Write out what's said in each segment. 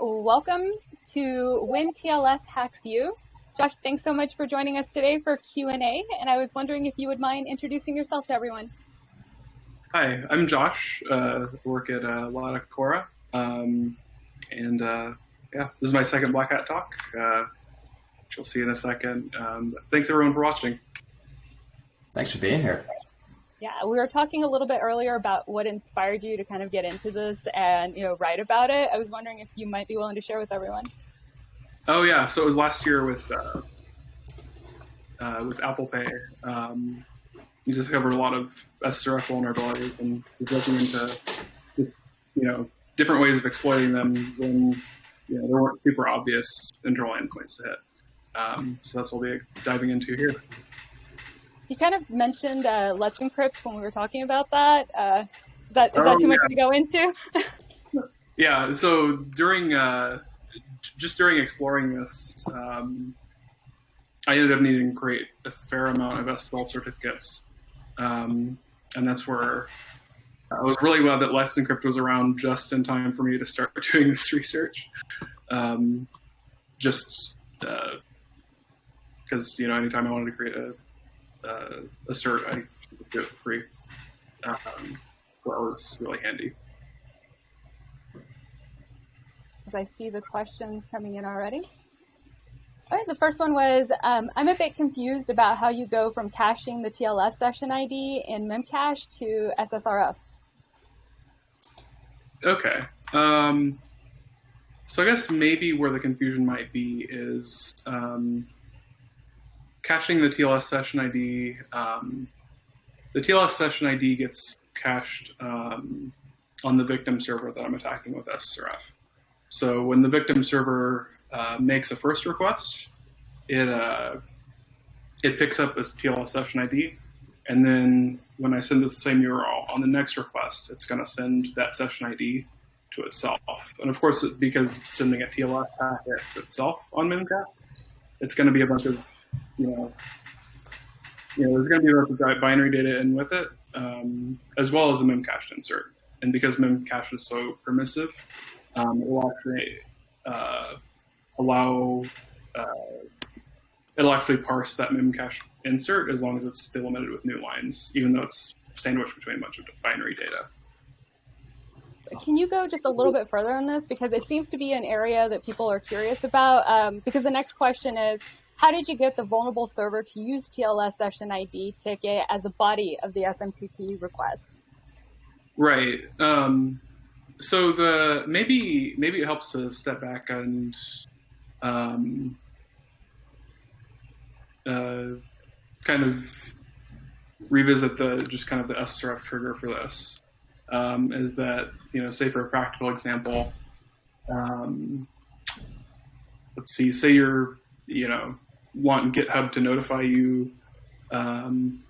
Welcome to When TLS Hacks You. Josh, thanks so much for joining us today for Q&A, and I was wondering if you would mind introducing yourself to everyone. Hi, I'm Josh. Uh, work at uh, Lada Cora, um, and uh, yeah, this is my second Black Hat talk, uh, which you'll see in a second. Um, thanks everyone for watching. Thanks for being here. Yeah, we were talking a little bit earlier about what inspired you to kind of get into this and you know write about it. I was wondering if you might be willing to share with everyone. Oh yeah, so it was last year with uh, uh, with Apple Pay. Um, we discovered a lot of SSRF vulnerabilities and was looking into you know different ways of exploiting them when you know there weren't super obvious internal endpoints to hit. Um, so that's what we'll be diving into here. You kind of mentioned uh, Let's Encrypt when we were talking about that. Uh, is that, is that oh, too much to go into? yeah, so during uh, just during exploring this, um, I ended up needing to create a fair amount of SSL certificates. Um, and that's where I was really glad that Let's Encrypt was around just in time for me to start doing this research. Um, just because, uh, you know, anytime I wanted to create a, uh, a cert, I do it for free. Um, that was really handy as I see the questions coming in already. All right, the first one was, um, I'm a bit confused about how you go from caching the TLS session ID in Memcache to SSRF. Okay. Um, so I guess maybe where the confusion might be is um, caching the TLS session ID. Um, the TLS session ID gets cached um, on the victim server that I'm attacking with SSRF. So when the victim server uh, makes a first request, it uh, it picks up this TLS session ID, and then when I send the same URL on the next request, it's going to send that session ID to itself. And of course, because it's sending a TLS packet itself on Memcache, it's going to be a bunch of you know you know there's going to be a bunch of binary data in with it, um, as well as a memcache insert. And because memcache is so permissive, um, it will actually uh, allow uh, it'll actually parse that memcache insert as long as it's delimited with new lines, even though it's sandwiched between a bunch of binary data. Can you go just a little bit further on this? Because it seems to be an area that people are curious about. Um, because the next question is, how did you get the vulnerable server to use TLS session ID ticket as the body of the SMTP request? Right. Um, so the maybe maybe it helps to step back and um, uh, kind of revisit the just kind of the SSRF trigger for this. Um, is that you know say for a practical example, um, let's see, say you're you know want GitHub to notify you. Um,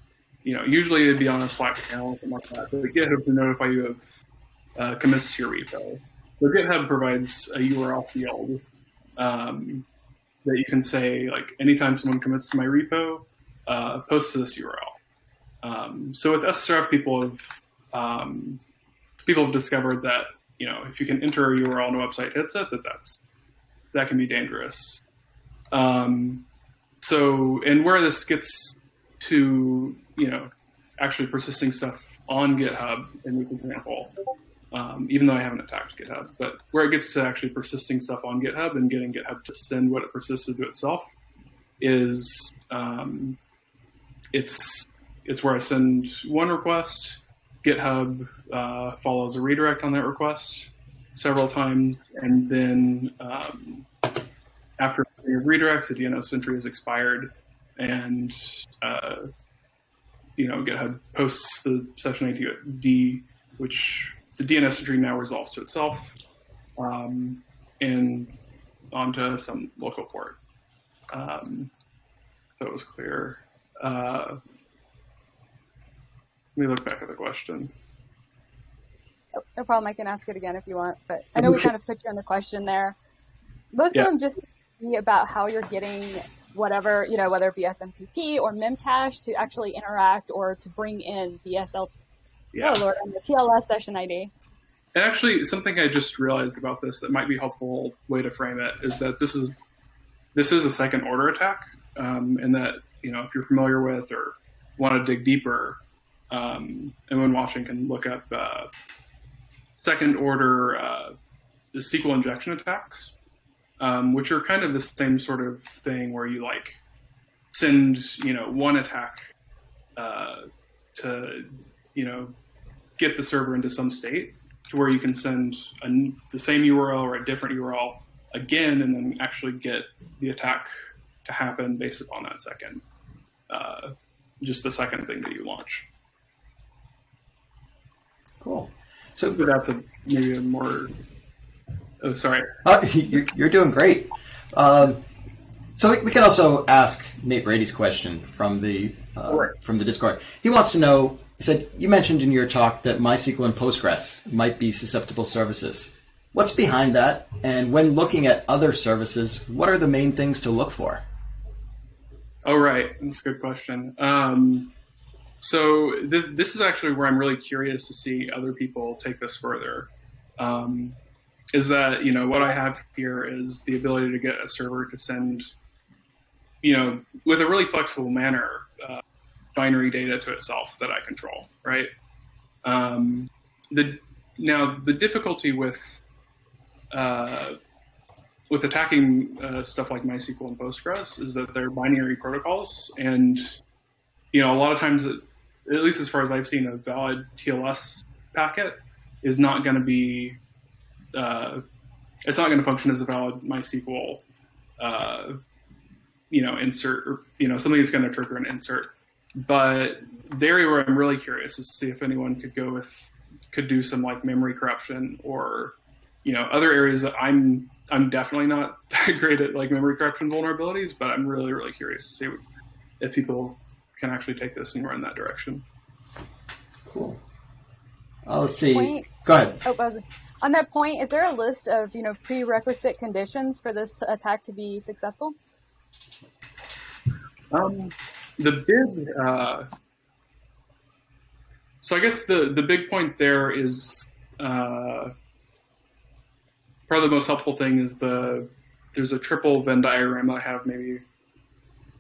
you know, usually it'd be on a Slack channel or something like that. But GitHub to notify you of uh, commits to your repo. So GitHub provides a URL field um, that you can say, like, anytime someone commits to my repo, uh, post to this URL. Um, so with SSRF, people have um, people have discovered that you know if you can enter a URL and a website it, that that's that can be dangerous. Um, so and where this gets to you know actually persisting stuff on GitHub in this example um, even though I haven't attacked GitHub. But where it gets to actually persisting stuff on GitHub and getting GitHub to send what it persisted to itself is um, it's it's where I send one request, GitHub uh, follows a redirect on that request several times, and then um, after redirects, the DNS entry is expired, and uh, you know GitHub posts the session ID, which the DNS entry now resolves to itself um, and onto some local port. Um, that was clear. Uh, me look back at the question. No problem. I can ask it again if you want, but I know we kind of put you on the question there. Most yeah. of them just be about how you're getting whatever, you know, whether it be SMTP or Memcache to actually interact or to bring in the SL, yeah. oh Lord, on the TLS session ID. And actually, something I just realized about this that might be a helpful way to frame it is that this is this is a second order attack, um, and that you know if you're familiar with or want to dig deeper, um, anyone watching can look up uh, second order uh, SQL injection attacks, um, which are kind of the same sort of thing where you like send you know one attack uh, to you know get the server into some state to where you can send a, the same URL or a different URL again, and then actually get the attack to happen based upon that second, uh, just the second thing that you launch. Cool. So But that's a maybe a more. Oh, sorry. uh, you're, you're doing great. Um, so we, we can also ask Nate Brady's question from the uh, Right. from the Discord. He wants to know. He said you mentioned in your talk that MySQL and Postgres might be susceptible services. What's behind that? And when looking at other services, what are the main things to look for? Oh, right. That's a good question. Um, so th- this is actually where I'm really curious to see other people take this further. Um, is that you know what I have here is the ability to get a server to send, you know, with a really flexible manner, uh, binary data to itself that I control. Right. Um, the now the difficulty with uh, with attacking uh, stuff like MySQL and Postgres is that they're binary protocols, and you know a lot of times, at least as far as I've seen, a valid TLS packet is not going to be, uh, it's not going to function as a valid MySQL, uh, you know, insert or you know something that's going to trigger an insert. But the area where I'm really curious is to see if anyone could go with could do some like memory corruption or you know other areas that I'm I'm definitely not that great at like memory corruption vulnerabilities, but I'm really really curious to see if people can actually take this and run in that direction. Cool. Uh, let's see. Point. Go ahead. Oh, was- on that point, is there a list of you know prerequisite conditions for this attack to be successful? Um, the big, uh, so I guess the the big point there is uh, probably the most helpful thing is the there's a triple Venn diagram I have maybe I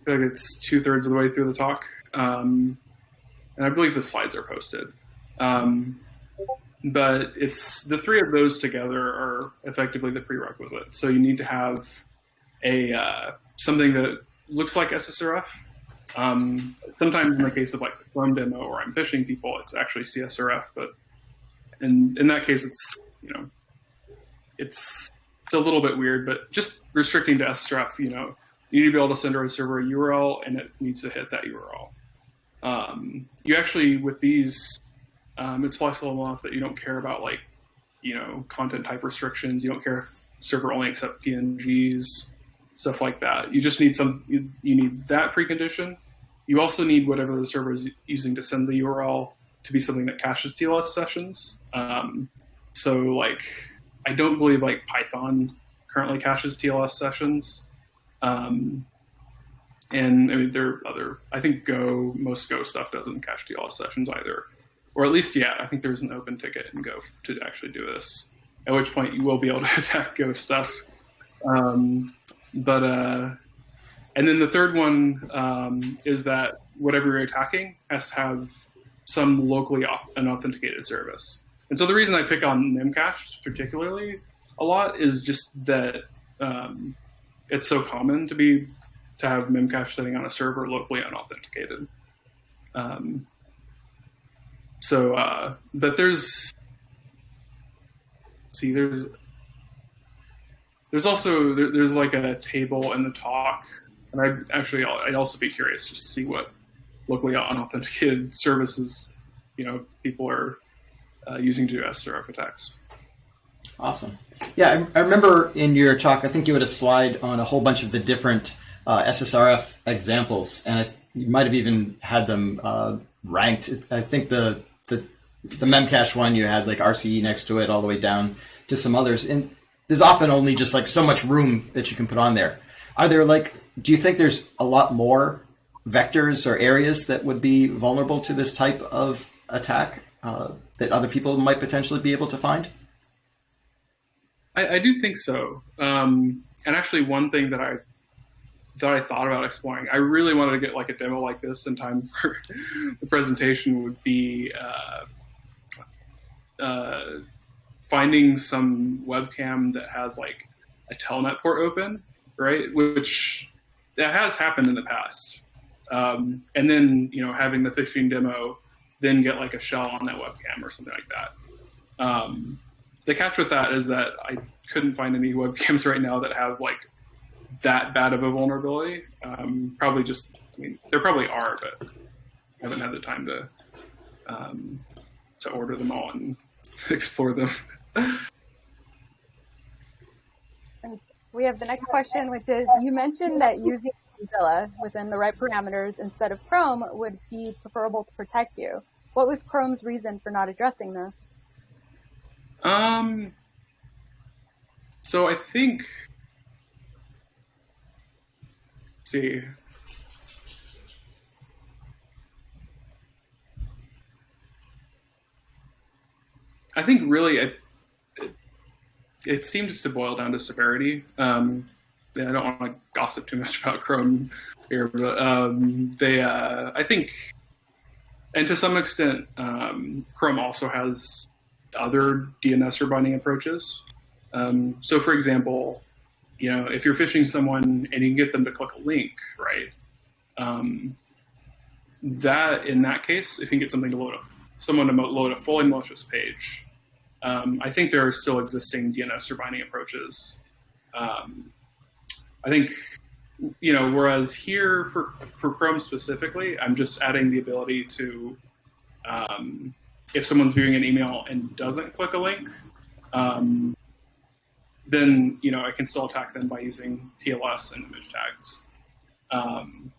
feel like it's two thirds of the way through the talk, um, and I believe the slides are posted. Um, but it's the three of those together are effectively the prerequisite. So you need to have a uh, something that looks like SSRF. Um, sometimes in the case of like the Chrome demo or I'm phishing people, it's actually CSRF, but in in that case, it's you know, it's it's a little bit weird, but just restricting to SSRF, you know, you need to be able to send a server a URL and it needs to hit that URL. Um, you actually with these, um, it's flexible enough that you don't care about like, you know, content type restrictions. You don't care if server only accept PNGs stuff like that. You just need some. You, you need that precondition. You also need whatever the server is using to send the URL to be something that caches TLS sessions. Um, so, like, I don't believe like Python currently caches TLS sessions. Um, and I mean, there are other. I think Go, most Go stuff doesn't cache TLS sessions either, or at least, yeah, I think there's an open ticket in Go to actually do this. At which point, you will be able to attack Go stuff. Um, but uh, and then the third one um, is that whatever you're attacking has to have some locally au- an authenticated service. And so the reason I pick on Memcache particularly a lot is just that um, it's so common to be to have Memcache sitting on a server locally unauthenticated. Um, so, uh, but there's see there's there's also there, there's like a table in the talk, and I actually I'd also be curious just to see what locally unauthenticated services you know people are uh, using to do SRF attacks. Awesome. Yeah, I, I remember in your talk, I think you had a slide on a whole bunch of the different uh, SSRF examples, and it, you might have even had them uh, ranked. I think the, the the Memcache one you had like RCE next to it, all the way down to some others. And there's often only just like so much room that you can put on there. Are there like? Do you think there's a lot more vectors or areas that would be vulnerable to this type of attack uh, that other people might potentially be able to find? I, I do think so. Um, and actually, one thing that I that I thought about exploring, I really wanted to get like a demo like this in time for the presentation would be uh, uh, finding some webcam that has like a telnet port open, right? Which that has happened in the past. Um, and then you know having the phishing demo, then get like a shell on that webcam or something like that. Um, the catch with that is that I couldn't find any webcams right now that have like that bad of a vulnerability. Um, probably just, I mean, there probably are, but I haven't had the time to um, to order them all and explore them. and we have the next question, which is: You mentioned that using Mozilla within the right parameters instead of Chrome would be preferable to protect you. What was Chrome's reason for not addressing this? Um, so I think, see, I think really it, it, seems to boil down to severity. Um, I don't want to gossip too much about Chrome here, but um, they, uh, I think, and to some extent, um, Chrome also has other DNS or binding approaches. Um, so, for example, you know, if you're phishing someone and you can get them to click a link, right? Um, that in that case, if you can get something to load a someone to load a fully malicious page, um, I think there are still existing DNS or binding approaches. Um, I think you know, whereas here for for Chrome specifically, I'm just adding the ability to um, if someone's viewing an email and doesn't click a link, um, then you know I can still attack them by using TLS and image tags. Um,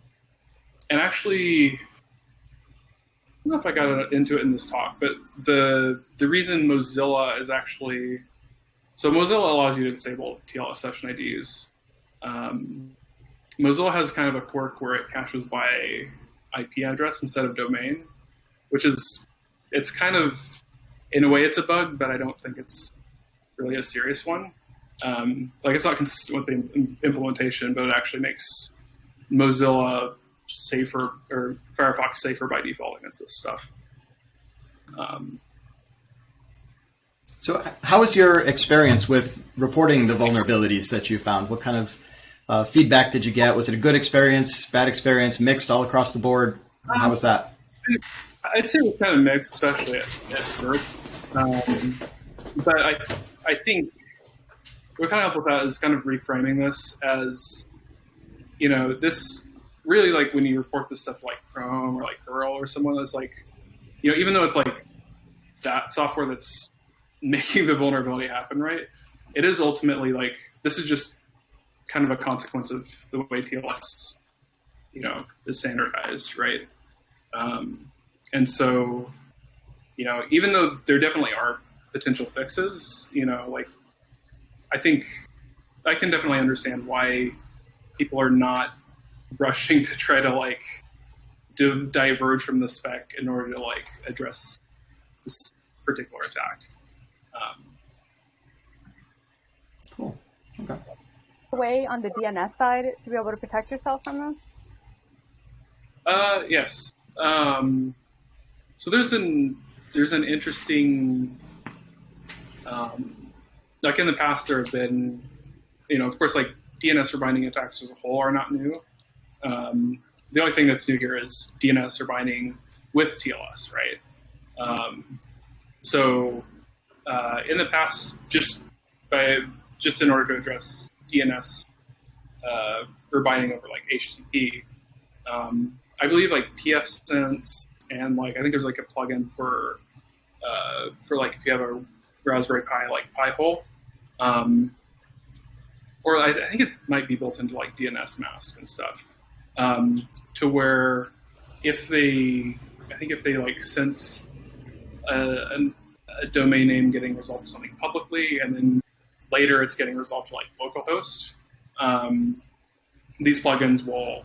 and actually, I don't know if I got into it in this talk, but the the reason Mozilla is actually so Mozilla allows you to disable TLS session IDs. Um, Mozilla has kind of a quirk where it caches by IP address instead of domain, which is it's kind of in a way it's a bug, but I don't think it's really a serious one. Um, like it's not consistent with the implementation, but it actually makes Mozilla safer or Firefox safer by default against this stuff. Um, so, how was your experience with reporting the vulnerabilities that you found? What kind of uh, feedback did you get? Was it a good experience, bad experience, mixed all across the board? How was that? I'd say it was kind of mixed, especially at, at first. Um, but I, I think what kind of helped with that is kind of reframing this as, you know, this really like when you report this stuff like Chrome or like Perl or someone that's like, you know, even though it's like that software that's making the vulnerability happen, right? It is ultimately like this is just kind of a consequence of the way TLS, you know, is standardized, right? Um, and so, you know, even though there definitely are potential fixes, you know, like I think I can definitely understand why people are not rushing to try to like to diverge from the spec in order to like address this particular attack. Um, cool. Okay. Way on the DNS side to be able to protect yourself from them. Uh, yes. Um, so there's an there's an interesting um, like in the past there have been you know of course like DNS rebinding attacks as a whole are not new. Um, the only thing that's new here is DNS rebinding with TLS, right? Um, so uh, in the past, just by just in order to address DNS uh, rebinding over like HTTP, um, I believe like pfSense and like I think there's like a plugin for uh, for like if you have a Raspberry Pi like Pi-hole, um, or I, I, think it might be built into like DNSMask and stuff, um, to where if they, I think if they like sense a, a, a domain name getting resolved to something publicly, and then later it's getting resolved to like localhost, um, these plugins will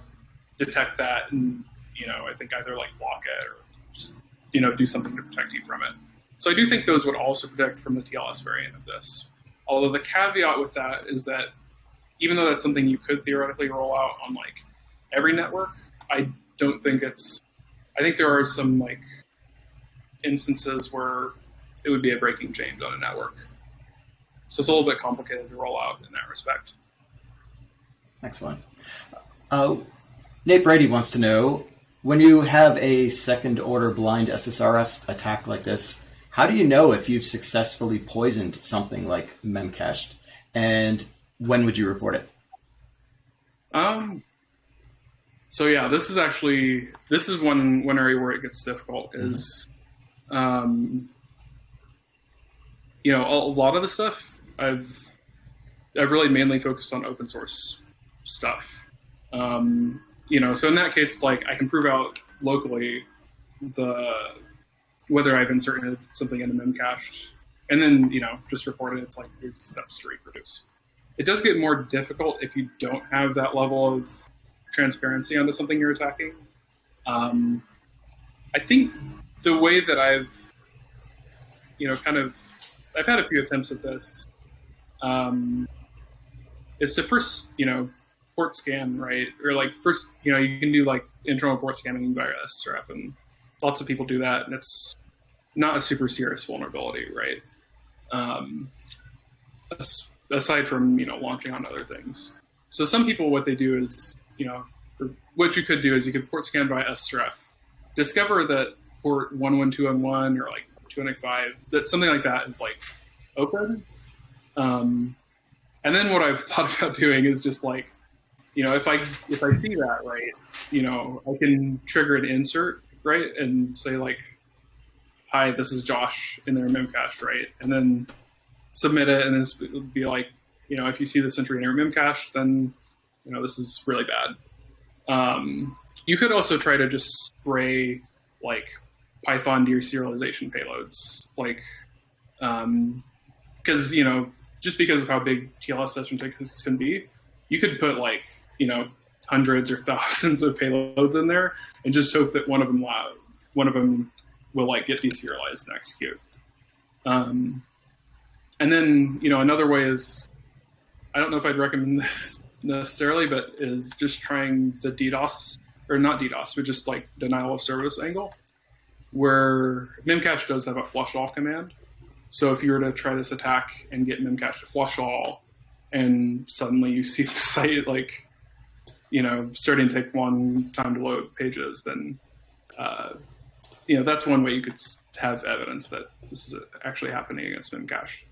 detect that and you know, I think either like block it or just, you know, do something to protect you from it. So I do think those would also protect from the TLS variant of this. Although the caveat with that is that even though that's something you could theoretically roll out on like every network, I don't think it's. I think there are some like instances where it would be a breaking change on a network. So it's a little bit complicated to roll out in that respect. Excellent. Uh, Nate Brady wants to know when you have a second order blind SSRF attack like this, how do you know if you've successfully poisoned something like memcached? And when would you report it? Um, so yeah, this is actually this is one one area where it gets difficult is, mm-hmm. um, you know, a, a lot of the stuff I've I've really mainly focused on open source stuff. Um, you know, so in that case, it's like I can prove out locally the whether I've inserted something into memcached, and then you know just report it. It's like here's steps to reproduce. It does get more difficult if you don't have that level of transparency onto something you're attacking. Um, I think the way that I've, you know, kind of, I've had a few attempts at this, um, is to first, you know, port scan, right? Or like first, you know, you can do like internal port scanning via SRF, and lots of people do that, and it's not a super serious vulnerability, right? Um, aside from you know launching on other things. So some people, what they do is, you know, what you could do is you could port scan by SRF, discover that port one one two one one or like two ninety five that something like that is like open. Um, and then what I've thought about doing is just like you know, if I if I see that right, you know, I can trigger an insert right and say like, "Hi, this is Josh in their memcached," right, and then submit it, and then be like, you know, if you see this entry in your memcached, then you know this is really bad. Um, you could also try to just spray like Python deserialization payloads, like because um, you know just because of how big TLS session tickets can be, you could put like you know hundreds or thousands of payloads in there and just hope that one of them one of them will like get deserialized and execute. Um, and then you know another way is I don't know if I'd recommend this necessarily, but is just trying the DDoS or not DDoS, but just like denial of service angle, where Memcache does have a flush all command. So if you were to try this attack and get Memcache to flush all, and suddenly you see the site like you know, starting to take long time to load pages, then, uh, you know, that's one way you could have evidence that this is actually happening against Memcache.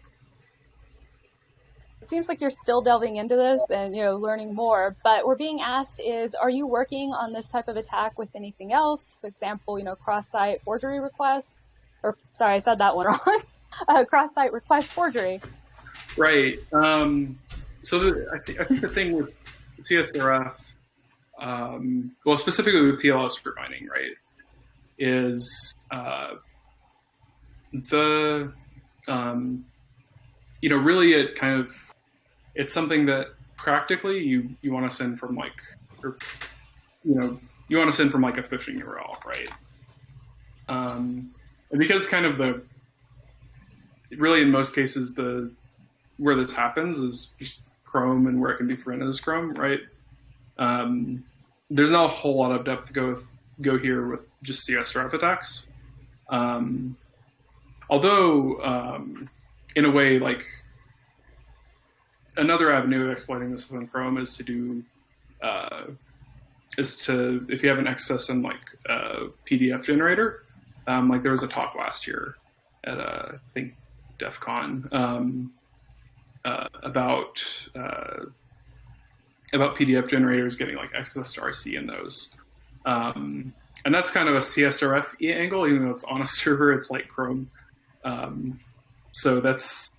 It seems like you're still delving into this and you know learning more. But we're being asked is, are you working on this type of attack with anything else? For example, you know, cross-site forgery request, or sorry, I said that one wrong. uh, cross-site request forgery. Right. Um, so the, I, th- I think the thing with CSRF um, well, specifically with TLS for mining, right, is uh, the, um, you know, really it kind of, it's something that practically you, you want to send from like, or, you know, you want to send from like a phishing URL, right? Um, and because kind of the, really in most cases, the, where this happens is just Chrome and where it can be prevented is Chrome, right? Um, there's not a whole lot of depth to go with, go here with just CSRF attacks. Um, although, um, in a way, like another avenue of exploiting this within Chrome is to do uh, is to if you have an excess in like uh, PDF generator. Um, like there was a talk last year at uh, I think DEF CON um, uh, about uh, about PDF generators getting like access to RC in those. Um, and that's kind of a CSRF angle, even though it's on a server, it's like Chrome. Um, so that's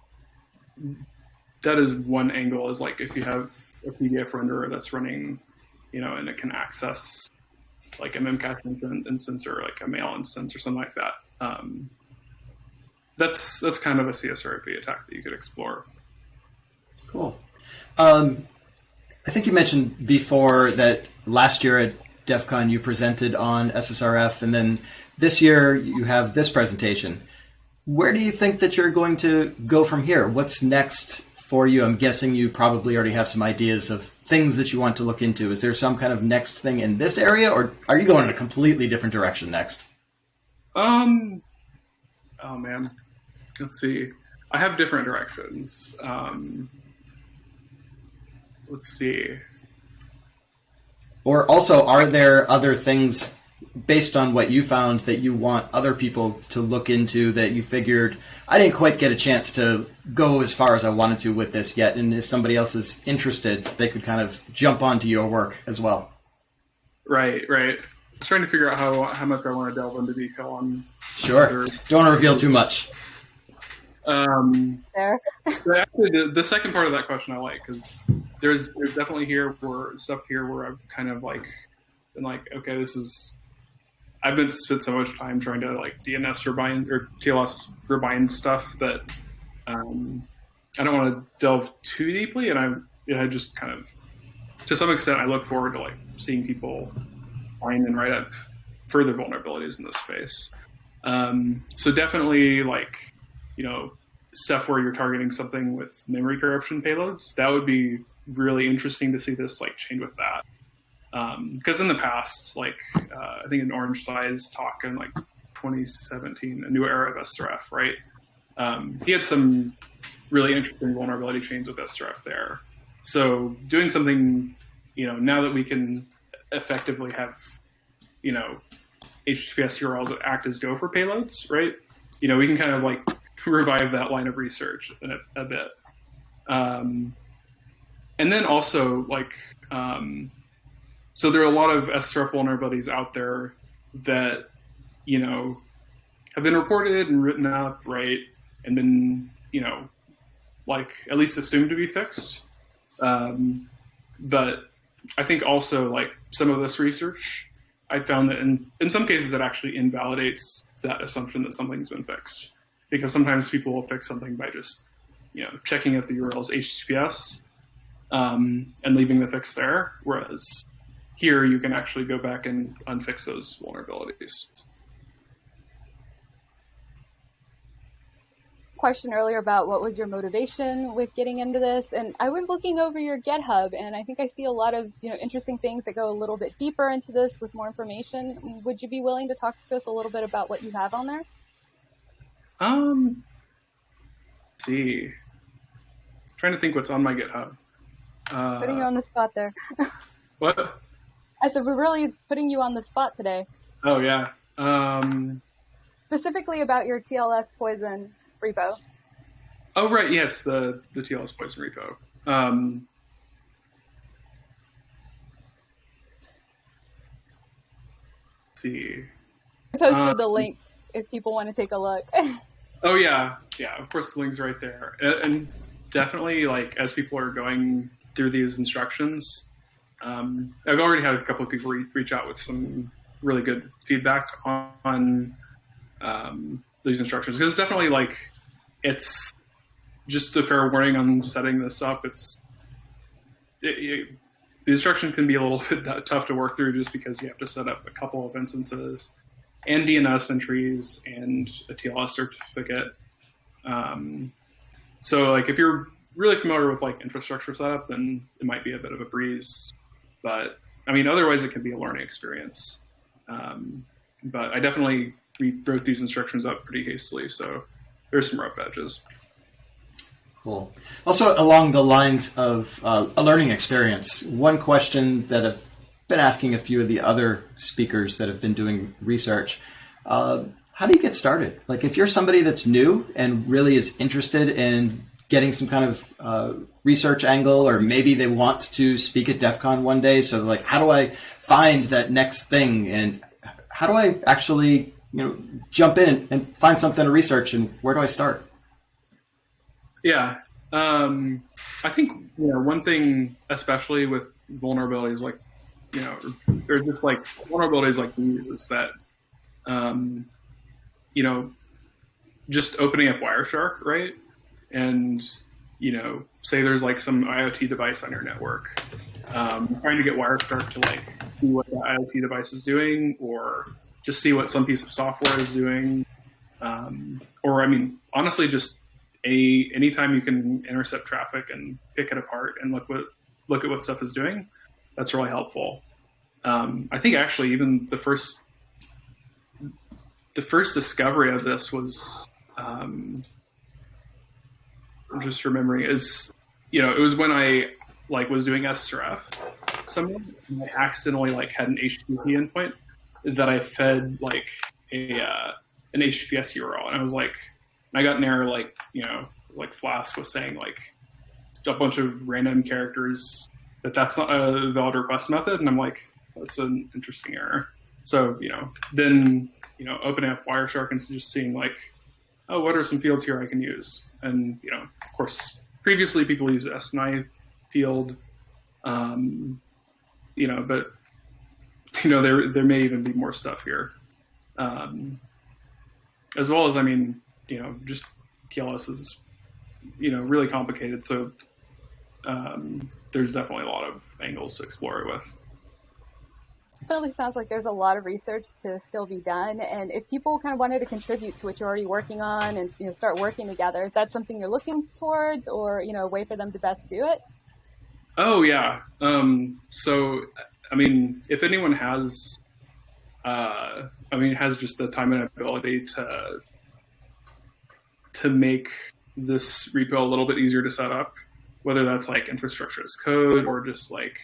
that is one angle is like if you have a PDF renderer that's running, you know, and it can access like a memcache instance or like a mail instance or something like that. Um, that's that's kind of a CSRF attack that you could explore. Cool. Um, I think you mentioned before that last year at DEF CON you presented on SSRF, and then this year you have this presentation. where do you think that you're going to go from here? What's next for you? I'm guessing you probably already have some ideas of things that you want to look into. Is there some kind of next thing in this area, or are you going in a completely different direction next? Um, oh man, let's see. I have different directions. Um, let's see. Or also, are there other things based on what you found that you want other people to look into that you figured I didn't quite get a chance to go as far as I wanted to with this yet, and if somebody else is interested, they could kind of jump onto your work as well. Right, right. I'm trying to figure out how how much I want to delve into detail on. Sure. Don't want to reveal too much. Um, there. actually, the, the second part of that question I like because there's there's definitely here where stuff here where I've kind of like been like, okay, this is I've been spent so much time trying to like DNS rebind or TLS rebind stuff that um, I don't want to delve too deeply, and I I just kind of to some extent I look forward to like seeing people find and write up further vulnerabilities in this space. Um, so definitely like you know stuff where you're targeting something with memory corruption payloads that would be really interesting to see this like change with that because um, in the past, like uh, I think an Orange Size talk in like 2017, a new era of SRF, right? Um, he had some really interesting vulnerability chains with SRF there. So doing something, you know, now that we can effectively have, you know, HTTPS URLs that act as Gopher payloads, right? You know, we can kind of like revive that line of research a, a bit. Um, and then also like um, so there are a lot of SRF vulnerabilities out there that, you know, have been reported and written up, right, and been, you know, like at least assumed to be fixed. Um, but I think also like some of this research, I found that in, in some cases it actually invalidates that assumption that something's been fixed. Because sometimes people will fix something by just, you know, checking if the URL is HTTPS um, and leaving the fix there. Whereas here you can actually go back and unfix those vulnerabilities. Question earlier about what was your motivation with getting into this, and I was looking over your GitHub, and I think I see a lot of you know interesting things that go a little bit deeper into this with more information. Would you be willing to talk to us a little bit about what you have on there? Um, see, I'm trying to think what's on my GitHub. Uh, Putting you on the spot there. what? I said we're really putting you on the spot today. Oh yeah. Um, Specifically about your TLS poison repo. Oh right, yes, the the TLS poison repo. Um, see. I posted um, the link if people want to take a look. oh yeah, yeah. Of course, the link's right there, and definitely like as people are going through these instructions, um, I've already had a couple of people re- reach out with some really good feedback on, on um, these instructions because it's definitely like it's just a fair warning on setting this up. It's it, it, the instruction can be a little bit tough to work through just because you have to set up a couple of instances and DNS entries and a TLS certificate. Um, so like if you're really familiar with like infrastructure setup, then it might be a bit of a breeze. But I mean, otherwise it can be a learning experience. Um, but I definitely we wrote these instructions up pretty hastily, so there's some rough edges. Cool. Also, along the lines of uh, a learning experience, one question that I've been asking a few of the other speakers that have been doing research. Uh, how do you get started? Like, if you're somebody that's new and really is interested in getting some kind of uh, research angle, or maybe they want to speak at DEF CON one day. So, like, how do I find that next thing, and how do I actually, you know, jump in and find something to research, and where do I start? Yeah, um, I think you know one thing, especially with vulnerabilities like you know, or just like vulnerabilities like these, that um, you know, just opening up Wireshark, right? and you know, say there's like some IoT device on your network, um, trying to get Wireshark to like see what the IoT device is doing, or just see what some piece of software is doing. um, or I mean, honestly, just a anytime you can intercept traffic and pick it apart and look what look at what stuff is doing, that's really helpful. Um, I think actually even the first the first discovery of this was um, I'm just remembering is you know it was when I like was doing SRF someone I accidentally like had an HTTP endpoint that I fed like a uh, an HTTPS URL and I was like I got an error like you know like Flask was saying like a bunch of random characters that that's not a valid request method and I'm like that's an interesting error. So you know then you know opening up Wireshark and just seeing like oh what are some fields here I can use? And you know of course previously people use SNI field um, you know but you know there there may even be more stuff here. Um, as well as I mean you know just TLS is you know really complicated. So um, there's definitely a lot of angles to explore it with definitely sounds like there's a lot of research to still be done. And if people kind of wanted to contribute to what you're already working on and you know start working together, is that something you're looking towards, or you know a way for them to best do it? Oh yeah. Um, so I mean, if anyone has, uh, I mean, has just the time and ability to to make this repo a little bit easier to set up, whether that's like infrastructure as code or just like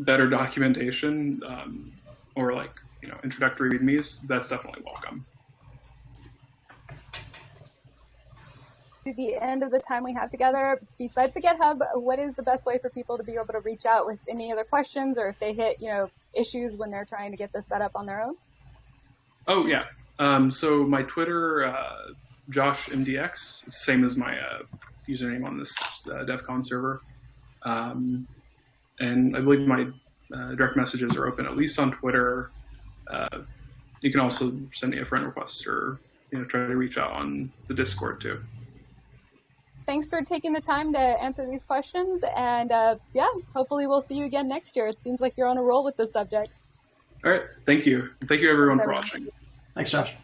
better documentation um, or like you know introductory readmes, that's definitely welcome. To the end of the time we have together, besides the GitHub, what is the best way for people to be able to reach out with any other questions or if they hit you know issues when they're trying to get this set up on their own? Oh yeah. Um, so my Twitter, uh, Josh MDX, same as my uh, username on this uh, DEF CON server. Um, and I believe my uh, direct messages are open at least on Twitter. Uh, you can also send me a friend request or you know try to reach out on the Discord too. Thanks for taking the time to answer these questions, and uh, yeah, hopefully we'll see you again next year. It seems like you're on a roll with this subject. All right, thank you. Thank you everyone for watching. Thanks, Josh.